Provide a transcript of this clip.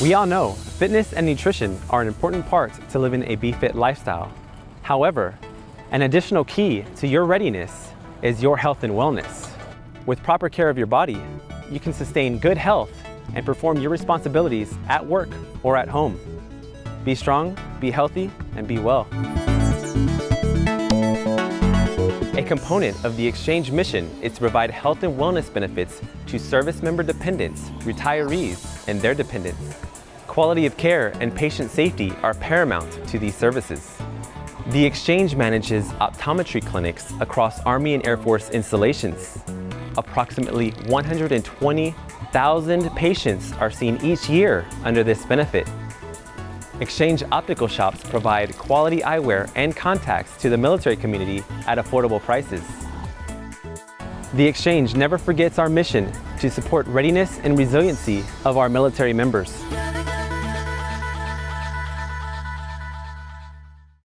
We all know fitness and nutrition are an important part to living a BeFit lifestyle. However, an additional key to your readiness is your health and wellness. With proper care of your body, you can sustain good health and perform your responsibilities at work or at home. Be strong, be healthy, and be well. A component of the exchange mission is to provide health and wellness benefits to service member dependents, retirees, and their dependents. Quality of care and patient safety are paramount to these services. The Exchange manages optometry clinics across Army and Air Force installations. Approximately 120,000 patients are seen each year under this benefit. Exchange optical shops provide quality eyewear and contacts to the military community at affordable prices. The Exchange never forgets our mission to support readiness and resiliency of our military members.